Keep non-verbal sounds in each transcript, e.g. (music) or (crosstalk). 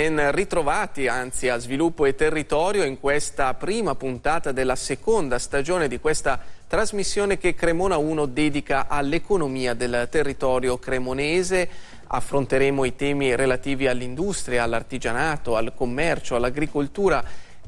Ben ritrovati anzi a Sviluppo e Territorio in questa prima puntata della seconda stagione di questa trasmissione che Cremona 1 dedica all'economia del territorio cremonese. Affronteremo i temi relativi all'industria, all'artigianato, al commercio, all'agricoltura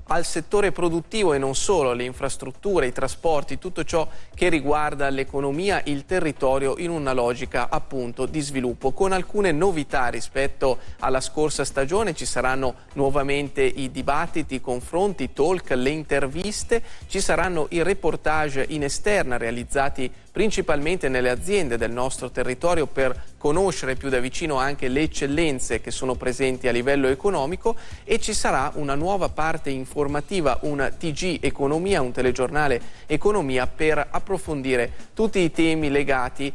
al settore produttivo e non solo, alle infrastrutture, i trasporti, tutto ciò che riguarda l'economia, il territorio in una logica appunto di sviluppo. Con alcune novità rispetto alla scorsa stagione ci saranno nuovamente i dibattiti, i confronti, i talk, le interviste, ci saranno i reportage in esterna realizzati principalmente nelle aziende del nostro territorio per conoscere più da vicino anche le eccellenze che sono presenti a livello economico e ci sarà una nuova parte informativa, un TG Economia, un telegiornale Economia per approfondire tutti i temi legati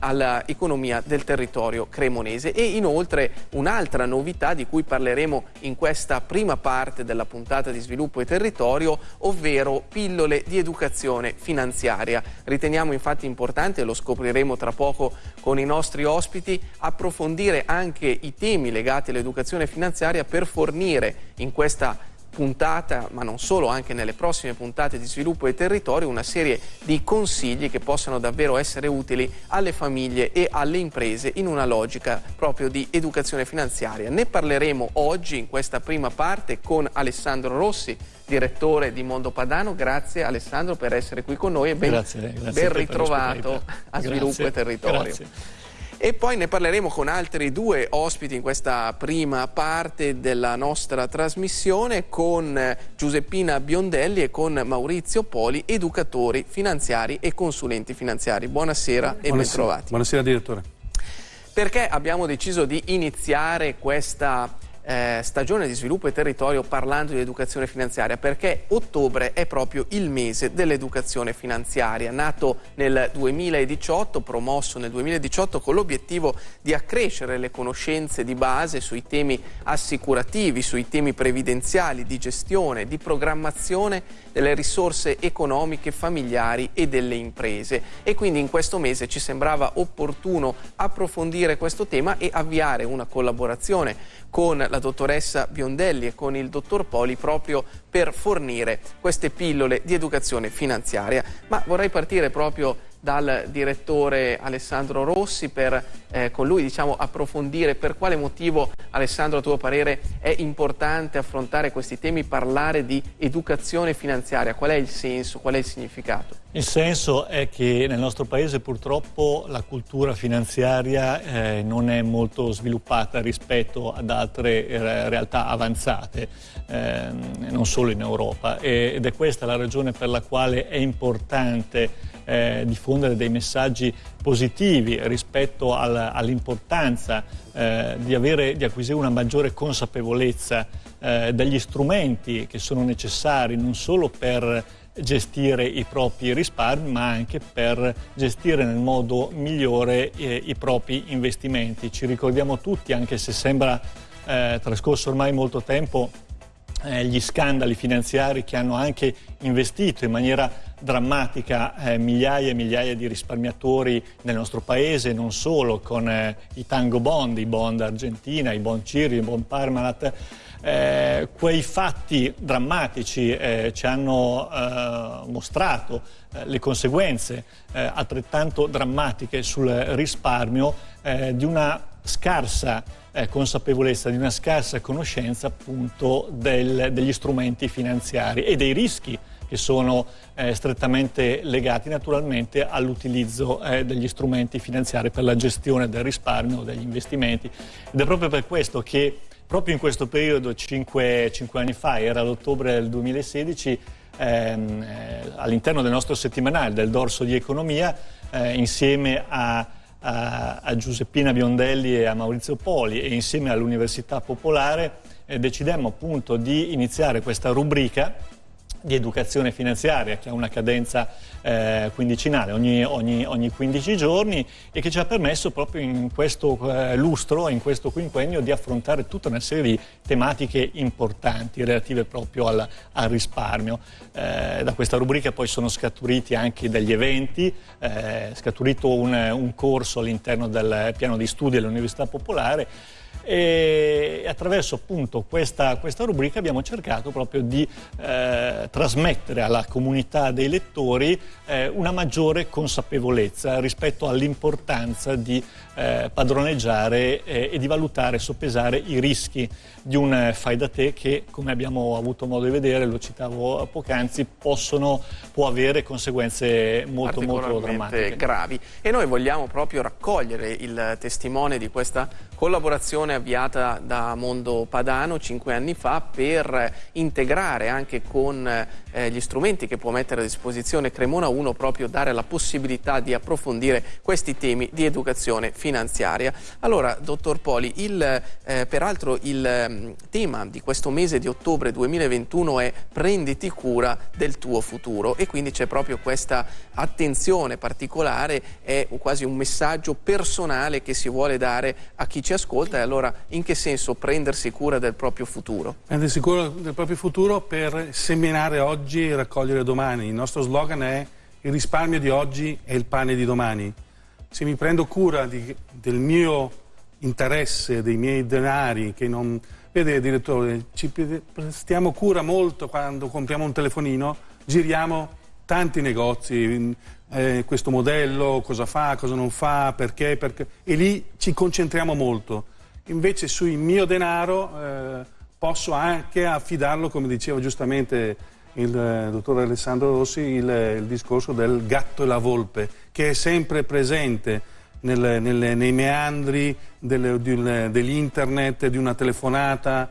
all'economia del territorio cremonese e inoltre un'altra novità di cui parleremo in questa prima parte della puntata di sviluppo e territorio, ovvero pillole di educazione finanziaria. Riteniamo infatti importante, lo scopriremo tra poco con i nostri ospiti, approfondire anche i temi legati all'educazione finanziaria per fornire in questa puntata, ma non solo, anche nelle prossime puntate di sviluppo e territorio, una serie di consigli che possano davvero essere utili alle famiglie e alle imprese in una logica proprio di educazione finanziaria. Ne parleremo oggi in questa prima parte con Alessandro Rossi, direttore di Mondo Padano. Grazie Alessandro per essere qui con noi e ben, grazie, grazie ben ritrovato a Sviluppo grazie, e Territorio. Grazie. E poi ne parleremo con altri due ospiti in questa prima parte della nostra trasmissione con Giuseppina Biondelli e con Maurizio Poli, educatori finanziari e consulenti finanziari. Buonasera, Buonasera. e bentrovati. Buonasera direttore. Perché abbiamo deciso di iniziare questa eh, stagione di sviluppo e territorio parlando di educazione finanziaria perché ottobre è proprio il mese dell'educazione finanziaria. Nato nel 2018 promosso nel 2018 con l'obiettivo di accrescere le conoscenze di base sui temi assicurativi sui temi previdenziali di gestione di programmazione delle risorse economiche familiari e delle imprese. E quindi in questo mese ci sembrava opportuno approfondire questo tema e avviare una collaborazione con la dottoressa Biondelli e con il dottor Poli proprio per fornire queste pillole di educazione finanziaria. Ma vorrei partire proprio dal direttore Alessandro Rossi per eh, con lui diciamo, approfondire per quale motivo Alessandro a tuo parere è importante affrontare questi temi, parlare di educazione finanziaria, qual è il senso, qual è il significato? Il senso è che nel nostro paese purtroppo la cultura finanziaria eh, non è molto sviluppata rispetto ad altre eh, realtà avanzate, eh, non solo in Europa ed è questa la ragione per la quale è importante eh, diffondere dei messaggi positivi rispetto al, all'importanza eh, di, di, acquisire una maggiore consapevolezza eh, degli strumenti che sono necessari non solo per gestire i propri risparmi ma anche per gestire nel modo migliore eh, i propri investimenti. Ci ricordiamo tutti, anche se sembra eh, trascorso ormai molto tempo, eh, gli scandali finanziari che hanno anche investito in maniera drammatica eh, migliaia e migliaia di risparmiatori nel nostro paese, non solo con eh, i tango bond, i bond Argentina, i bond Ciri, i bond Parmalat. Eh, quei fatti drammatici eh, ci hanno eh, mostrato eh, le conseguenze altrettanto drammatiche sul risparmio di una scarsa eh, consapevolezza, di una scarsa conoscenza appunto del, degli strumenti finanziari e dei rischi che sono eh, strettamente legati naturalmente all'utilizzo eh, degli strumenti finanziari per la gestione del risparmio, degli investimenti. Ed è proprio per questo che proprio in questo periodo, cinque, cinque anni fa, era l'ottobre del 2016, ehm, eh, all'interno del nostro settimanale del Dorso di Economia, eh, insieme a a, a Giuseppina Biondelli e a Maurizio Poli e insieme all'Università Popolare eh, decidemmo appunto di iniziare questa rubrica di educazione finanziaria che ha una cadenza eh, quindicinale ogni, ogni, ogni, 15 giorni e che ci ha permesso proprio in questo eh, lustro, in questo quinquennio di affrontare tutta una serie di tematiche importanti relative proprio al, al risparmio. Eh, da questa rubrica poi sono scaturiti anche degli eventi, è eh, scaturito un, un corso all'interno del piano di studi dell'Università Popolare e attraverso appunto questa, questa rubrica abbiamo cercato proprio di eh, trasmettere alla comunità dei lettori eh, una maggiore consapevolezza rispetto all'importanza di eh, padroneggiare eh, e di valutare e soppesare i rischi di un eh, fai da te che, come abbiamo avuto modo di vedere, lo citavo poc'anzi, possono, può avere conseguenze molto, molto drammatiche. gravi. E noi vogliamo proprio raccogliere il testimone di questa collaborazione avviata da Mondo Padano cinque anni fa per integrare anche con eh, gli strumenti che può mettere a disposizione Cremona 1 proprio dare la possibilità di approfondire questi temi di educazione finanziaria. Allora, dottor Poli, il, eh, peraltro il mm, tema di questo mese di ottobre 2021 è prenditi cura del tuo futuro e quindi c'è proprio questa attenzione particolare, è quasi un messaggio personale che si vuole dare a chi ci ascolta e allora in che senso prendersi cura del proprio futuro? Prendersi cura del proprio futuro per seminare oggi e raccogliere domani. Il nostro slogan è il risparmio di oggi è il pane di domani. Se mi prendo cura di, del mio interesse, dei miei denari, che non... Vede, direttore, ci prestiamo cura molto quando compriamo un telefonino, giriamo tanti negozi, eh, questo modello, cosa fa, cosa non fa, perché, perché, e lì ci concentriamo molto. Invece sul mio denaro eh, posso anche affidarlo, come diceva giustamente il eh, dottor Alessandro Rossi, il, il, discorso del gatto e la volpe, che è sempre presente nel, nel, nei meandri dell'internet, di una telefonata,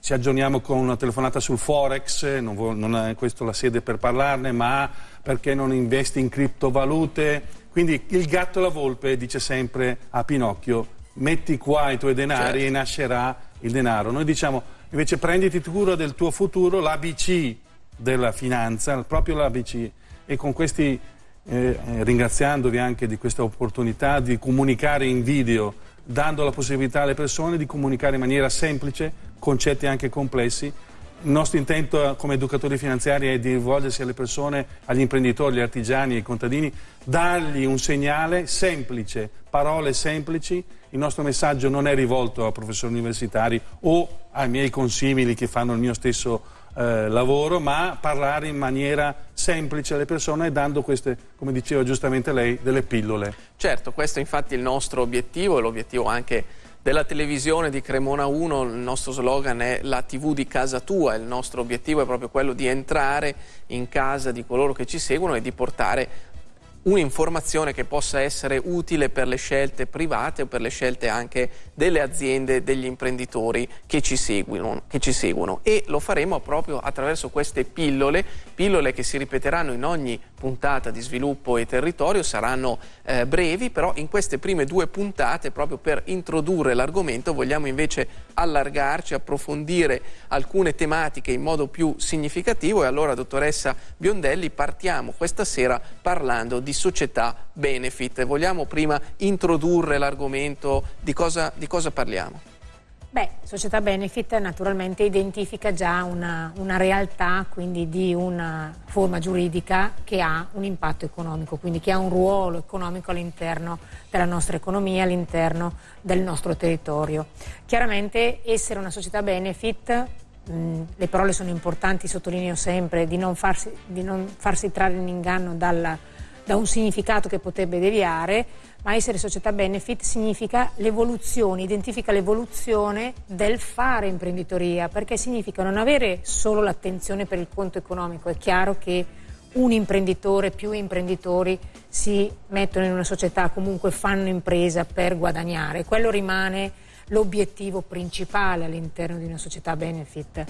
ci aggiorniamo con una telefonata sul Forex, non, non è questa la sede per parlarne, ma perché non investi in criptovalute. Quindi il gatto e la volpe dice sempre a Pinocchio, metti qua i tuoi denari certo. e nascerà il denaro. Noi diciamo invece prenditi cura del tuo futuro, l'ABC della finanza, proprio l'ABC. E con questi, eh, ringraziandovi anche di questa opportunità di comunicare in video, dando la possibilità alle persone di comunicare in maniera semplice, concetti anche complessi, il nostro intento come educatori finanziari è di rivolgersi alle persone, agli imprenditori, agli artigiani, ai contadini, dargli un segnale semplice, parole semplici. Il nostro messaggio non è rivolto a professori universitari o ai miei consimili che fanno il mio stesso eh, lavoro, ma parlare in maniera semplice alle persone dando queste, come diceva giustamente lei, delle pillole. Certo, questo è infatti il nostro obiettivo e l'obiettivo anche della televisione di Cremona 1 il nostro slogan è la tv di casa tua, il nostro obiettivo è proprio quello di entrare in casa di coloro che ci seguono e di portare un'informazione che possa essere utile per le scelte private o per le scelte anche delle aziende, degli imprenditori che ci seguono, che ci seguono. e lo faremo proprio attraverso queste pillole, pillole che si ripeteranno in ogni puntata di sviluppo e territorio, saranno eh, brevi, però in queste prime due puntate proprio per introdurre l'argomento vogliamo invece allargarci, approfondire alcune tematiche in modo più significativo e allora dottoressa Biondelli partiamo questa sera parlando di società benefit. Vogliamo prima introdurre l'argomento, di cosa, di cosa parliamo? Beh, società benefit naturalmente identifica già una, una, realtà, quindi di una forma giuridica che ha un impatto economico, quindi che ha un ruolo economico all'interno della nostra economia, all'interno del nostro territorio. Chiaramente essere una società benefit, mh, le parole sono importanti, sottolineo sempre, di non farsi, di non farsi trarre in inganno dalla da un significato che potrebbe deviare, ma essere società benefit significa l'evoluzione, identifica l'evoluzione del fare imprenditoria, perché significa non avere solo l'attenzione per il conto economico. È chiaro che un imprenditore, più imprenditori si mettono in una società, comunque fanno impresa per guadagnare. Quello rimane l'obiettivo principale all'interno di una società benefit.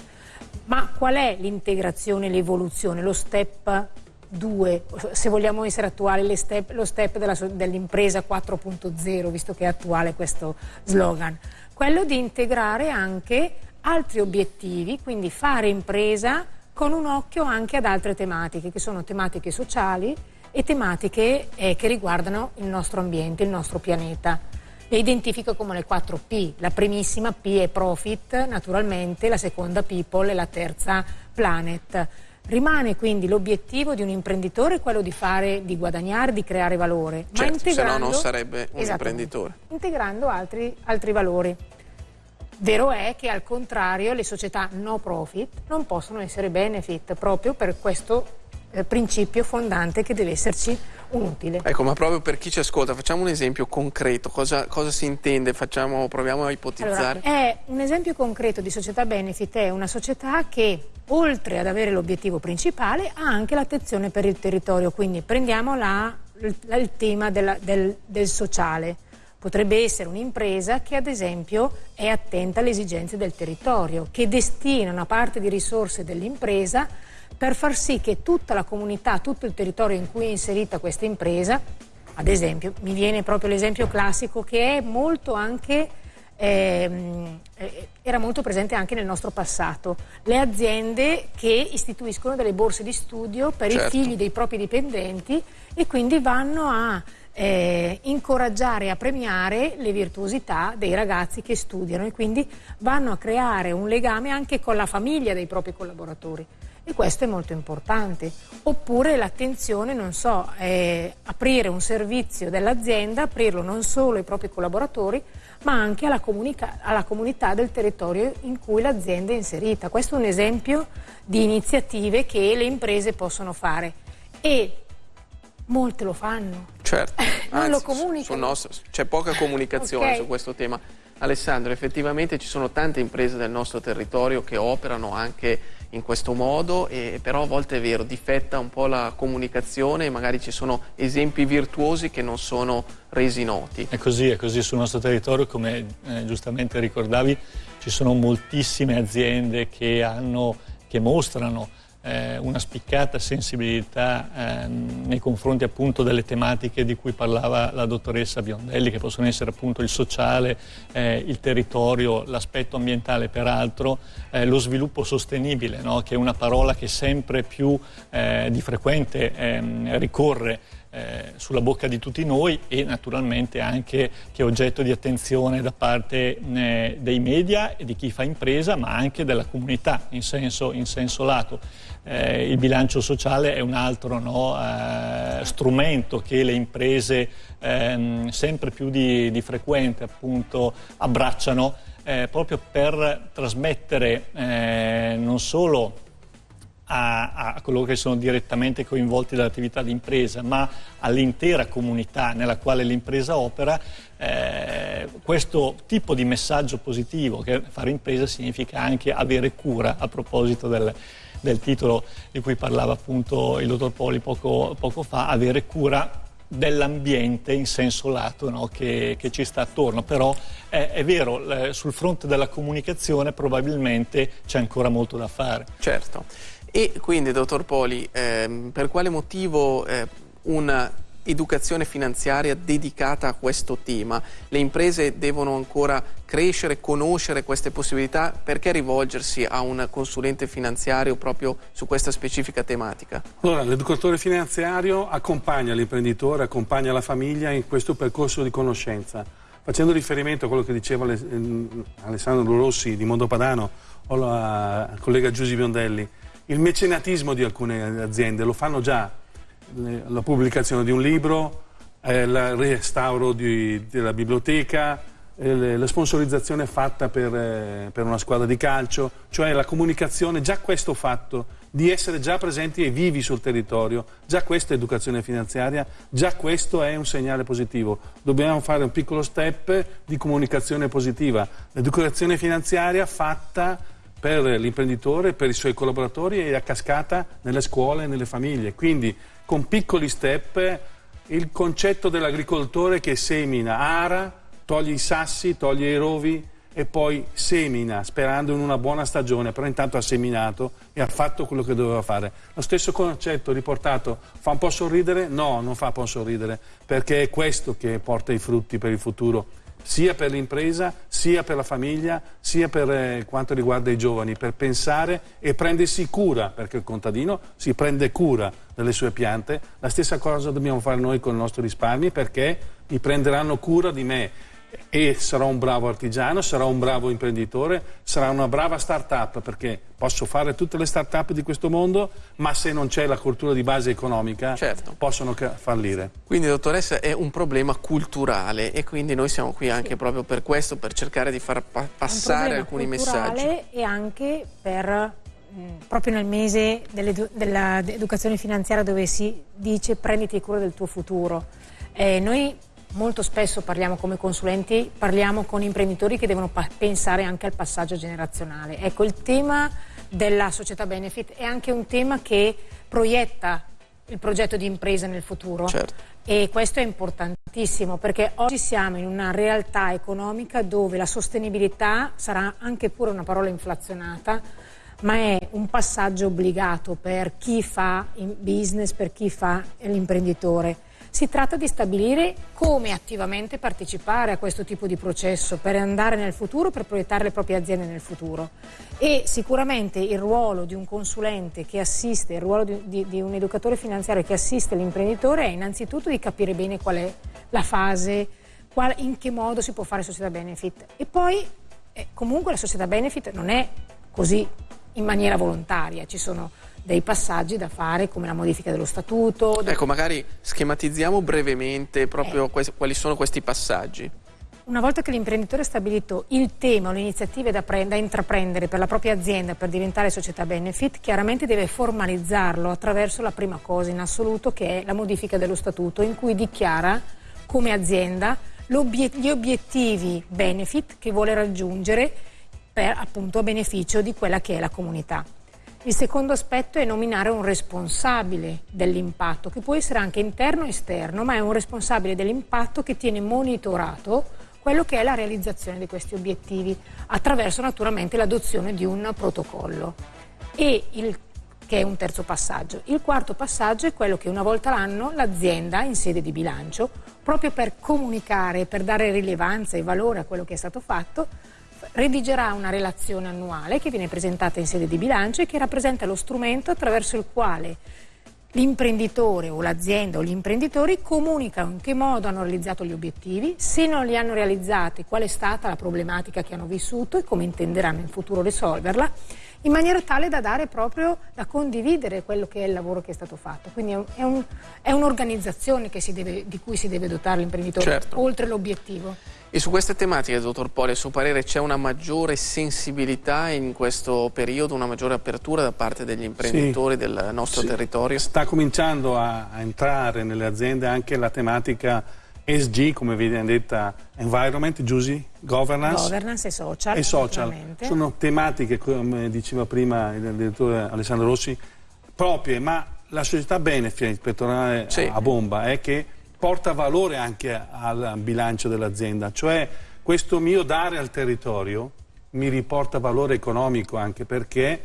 Ma qual è l'integrazione, l'evoluzione, lo step due, se vogliamo essere attuali, step, lo step dell'impresa 4.0, visto che è attuale questo slogan, quello di integrare anche altri obiettivi, quindi fare impresa con un occhio anche ad altre tematiche, che sono tematiche sociali e tematiche eh, che riguardano il nostro ambiente, il nostro pianeta. Le identifico come le 4 P. La primissima P è profit, naturalmente, la seconda people e la terza planet. Rimane quindi l'obiettivo di un imprenditore quello di fare, di guadagnare, di creare valore. Certo, ma integrando, se no non sarebbe un imprenditore. Integrando altri, altri valori. Vero è che al contrario le società no profit non possono essere benefit proprio per questo eh, principio fondante che deve esserci utile. Ecco, ma proprio per chi ci ascolta, facciamo un esempio concreto, cosa, cosa si intende? Facciamo, proviamo a ipotizzare. Allora, è un esempio concreto di società benefit, è una società che oltre ad avere l'obiettivo principale ha anche l'attenzione per il territorio, quindi prendiamo la, la, il tema della, del, del sociale. Potrebbe essere un'impresa che ad esempio è attenta alle esigenze del territorio, che destina una parte di risorse dell'impresa per far sì che tutta la comunità, tutto il territorio in cui è inserita questa impresa, ad esempio, mi viene proprio l'esempio classico che è molto anche ehm, eh, era molto presente anche nel nostro passato. Le aziende che istituiscono delle borse di studio per certo. i figli dei propri dipendenti e quindi vanno a eh, incoraggiare e a premiare le virtuosità dei ragazzi che studiano e quindi vanno a creare un legame anche con la famiglia dei propri collaboratori e questo è molto importante. Oppure l'attenzione, non so, è aprire un servizio dell'azienda, aprirlo non solo ai propri collaboratori, ma anche alla, alla comunità del territorio in cui l'azienda è inserita. Questo è un esempio di iniziative che le imprese possono fare. E Molte lo fanno. Certo, (laughs) non Anzi, lo comunicano. C'è poca comunicazione okay. su questo tema. Alessandro, effettivamente ci sono tante imprese del nostro territorio che operano anche in questo modo, e, però a volte è vero, difetta un po' la comunicazione e magari ci sono esempi virtuosi che non sono resi noti. È così, è così sul nostro territorio, come eh, giustamente ricordavi, ci sono moltissime aziende che, hanno, che mostrano eh, una spiccata sensibilità ehm, nei confronti appunto delle tematiche di cui parlava la dottoressa Biondelli, che possono essere appunto il sociale, eh, il territorio, l'aspetto ambientale peraltro, eh, lo sviluppo sostenibile, no? che è una parola che sempre più eh, di frequente ehm, ricorre eh, sulla bocca di tutti noi e naturalmente anche che è oggetto di attenzione da parte eh, dei media e di chi fa impresa ma anche della comunità in senso, in senso lato. Eh, il bilancio sociale è un altro no, eh, strumento che le imprese ehm, sempre più di, di frequente appunto, abbracciano eh, proprio per trasmettere non solo a, a, coloro che sono direttamente coinvolti dall'attività di impresa, ma all'intera comunità nella quale l'impresa opera, eh, questo tipo di messaggio positivo che fare impresa significa anche avere cura a proposito del, del titolo di cui parlava appunto il dottor Poli poco, poco fa, avere cura dell'ambiente in senso lato no, che, che, ci sta attorno, però è, è vero, sul fronte della comunicazione probabilmente c'è ancora molto da fare. Certo. E quindi, dottor Poli, ehm, per quale motivo eh, un'educazione finanziaria dedicata a questo tema? Le imprese devono ancora crescere, conoscere queste possibilità, perché rivolgersi a un consulente finanziario proprio su questa specifica tematica? Allora, l'educatore finanziario accompagna l'imprenditore, accompagna la famiglia in questo percorso di conoscenza. Facendo riferimento a quello che diceva Alessandro Rossi di Mondopadano o la collega Giusy Biondelli, il mecenatismo di alcune aziende, lo fanno già, la pubblicazione di un libro, eh, il restauro di, della biblioteca, eh, la sponsorizzazione fatta per, eh, per, una squadra di calcio, cioè la comunicazione, già questo fatto di essere già presenti e vivi sul territorio, già questa è educazione finanziaria, già questo è un segnale positivo. Dobbiamo fare un piccolo step di comunicazione positiva. L'educazione finanziaria fatta per l'imprenditore, per i suoi collaboratori e a cascata nelle scuole e nelle famiglie. Quindi con piccoli step il concetto dell'agricoltore che semina, ara, toglie i sassi, toglie i rovi e poi semina sperando in una buona stagione, però intanto ha seminato e ha fatto quello che doveva fare. Lo stesso concetto riportato fa un po' sorridere? No, non fa un po' sorridere, perché è questo che porta i frutti per il futuro sia per l'impresa, sia per la famiglia, sia per eh, quanto riguarda i giovani, per pensare e prendersi cura, perché il contadino si prende cura delle sue piante. La stessa cosa dobbiamo fare noi con i nostri risparmi perché mi prenderanno cura di me. E sarò un bravo artigiano, sarò un bravo imprenditore, sarà una brava start-up perché posso fare tutte le start-up di questo mondo, ma se non c'è la cultura di base economica certo. possono fallire. Quindi dottoressa è un problema culturale e quindi noi siamo qui anche sì. proprio per questo, per cercare di far pa passare alcuni messaggi. E anche per proprio nel mese dell'educazione finanziaria dove si dice prenditi cura del tuo futuro. Eh, noi molto spesso parliamo come consulenti, parliamo con imprenditori che devono pensare anche al passaggio generazionale. Ecco, il tema della società benefit è anche un tema che proietta il progetto di impresa nel futuro. Certo. E questo è importantissimo perché oggi siamo in una realtà economica dove la sostenibilità sarà anche pure una parola inflazionata, ma è un passaggio obbligato per chi fa business, per chi fa l'imprenditore. Si tratta di stabilire come attivamente partecipare a questo tipo di processo per andare nel futuro, per proiettare le proprie aziende nel futuro. E sicuramente il ruolo di un consulente che assiste, il ruolo di, di, di un educatore finanziario che assiste l'imprenditore è innanzitutto di capire bene qual è la fase, qual, in che modo si può fare società benefit. E poi eh, comunque la società benefit non è così in maniera volontaria, ci sono dei passaggi da fare come la modifica dello statuto. Ecco, magari schematizziamo brevemente proprio eh. quali sono questi passaggi. Una volta che l'imprenditore ha stabilito il tema o le iniziative da, da, intraprendere per la propria azienda per diventare società benefit, chiaramente deve formalizzarlo attraverso la prima cosa in assoluto che è la modifica dello statuto in cui dichiara come azienda gli obiettivi benefit che vuole raggiungere per appunto a beneficio di quella che è la comunità. Il secondo aspetto è nominare un responsabile dell'impatto, che può essere anche interno o esterno, ma è un responsabile dell'impatto che tiene monitorato quello che è la realizzazione di questi obiettivi, attraverso naturalmente l'adozione di un protocollo. E il che è un terzo passaggio. Il quarto passaggio è quello che una volta l'anno l'azienda in sede di bilancio, proprio per comunicare, per dare rilevanza e valore a quello che è stato fatto, redigerà una relazione annuale che viene presentata in sede di bilancio e che rappresenta lo strumento attraverso il quale l'imprenditore o l'azienda o gli imprenditori comunicano in che modo hanno realizzato gli obiettivi, se non li hanno realizzati qual è stata la problematica che hanno vissuto e come intenderanno in futuro risolverla in maniera tale da dare proprio, da condividere quello che è il lavoro che è stato fatto. Quindi è, un, è un'organizzazione di cui si deve dotare l'imprenditore, certo. oltre l'obiettivo. E su queste tematiche, dottor Poli, a suo parere c'è una maggiore sensibilità in questo periodo, una maggiore apertura da parte degli imprenditori sì, del nostro sì. territorio? Sta cominciando a, a entrare nelle aziende anche la tematica ESG, come viene detta, Environment, Giusy, Governance, Governance e Social. E social. Sono tematiche, come diceva prima il direttore Alessandro Rossi, proprie, ma la società benefit, per tornare sì. a bomba, è che porta valore anche al bilancio dell'azienda, cioè questo mio dare al territorio mi riporta valore economico anche perché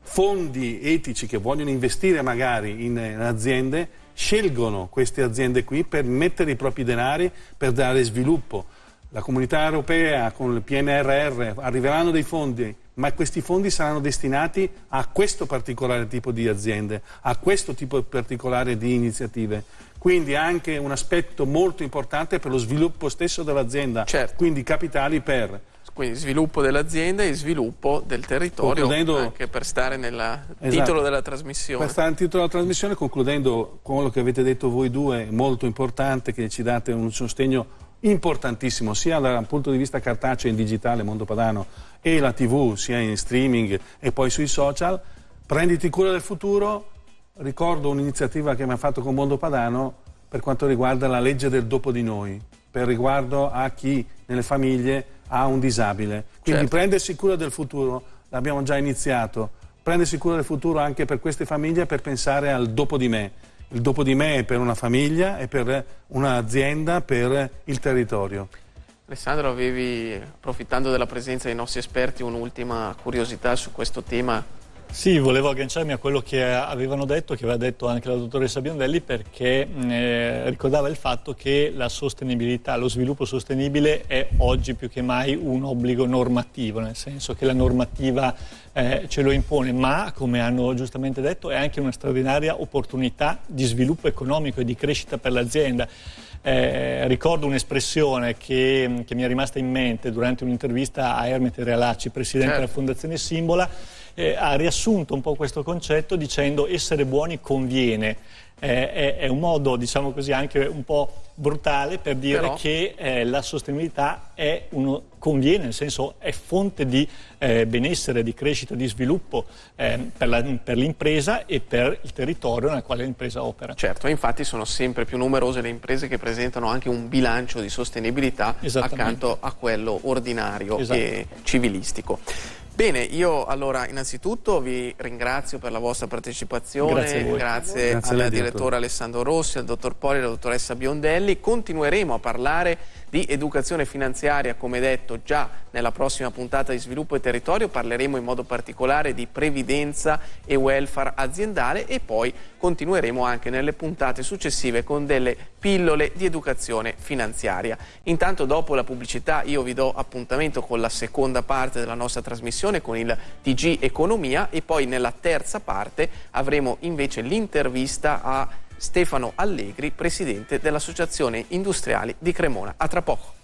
fondi etici che vogliono investire magari in aziende scelgono queste aziende qui per mettere i propri denari per dare sviluppo. La comunità europea con il PNRR arriveranno dei fondi, ma questi fondi saranno destinati a questo particolare tipo di aziende, a questo tipo particolare di iniziative. Quindi anche un aspetto molto importante per lo sviluppo stesso dell'azienda, certo. quindi capitali per quindi sviluppo dell'azienda e sviluppo del territorio anche per stare nel esatto. titolo della trasmissione. Per stare nel titolo della trasmissione, concludendo con quello che avete detto voi due, molto importante che ci date un sostegno importantissimo sia dal punto di vista cartaceo in digitale, Mondo Padano, e la tv, sia in streaming e poi sui social. Prenditi cura del futuro, ricordo un'iniziativa che mi ha fatto con Mondo Padano per quanto riguarda la legge del dopo di noi, per riguardo a chi nelle famiglie a un disabile. Quindi certo. prendersi cura del futuro, l'abbiamo già iniziato, prendersi cura del futuro anche per queste famiglie per pensare al dopo di me. Il dopo di me è per una famiglia, è per un'azienda, per il territorio. Alessandro, avevi, approfittando della presenza dei nostri esperti, un'ultima curiosità su questo tema Sì, volevo agganciarmi a quello che avevano detto, che aveva detto anche la dottoressa Biondelli, perché eh, ricordava il fatto che la sostenibilità, lo sviluppo sostenibile è oggi più che mai un obbligo normativo, nel senso che la normativa eh, ce lo impone, ma come hanno giustamente detto è anche una straordinaria opportunità di sviluppo economico e di crescita per l'azienda. Eh, ricordo un'espressione che, che, mi è rimasta in mente durante un'intervista a Ermete Realacci, presidente certo. della Fondazione Simbola, eh, ha riassunto un po' questo concetto dicendo essere buoni conviene. Eh, è, è, un modo, diciamo così, anche un po' brutale per dire Però... che eh, la sostenibilità uno, conviene, nel senso è fonte di eh, benessere, di crescita, di sviluppo eh, per, la, per, l'impresa e per il territorio nel quale l'impresa opera. Certo, infatti sono sempre più numerose le imprese che presentano anche un bilancio di sostenibilità accanto a quello ordinario esatto. e civilistico. Bene, io allora innanzitutto vi ringrazio per la vostra partecipazione, grazie, grazie, grazie al direttore. Alessandro Rossi, al dottor Poli e alla dottoressa Biondelli. Continueremo a parlare di educazione finanziaria, come detto già nella prossima puntata di Sviluppo e Territorio, parleremo in modo particolare di previdenza e welfare aziendale e poi continueremo anche nelle puntate successive con delle pillole di educazione finanziaria. Intanto dopo la pubblicità io vi do appuntamento con la seconda parte della nostra trasmissione con il TG Economia e poi nella terza parte avremo invece l'intervista a Stefano Allegri, presidente dell'Associazione Industriali di Cremona. A tra poco.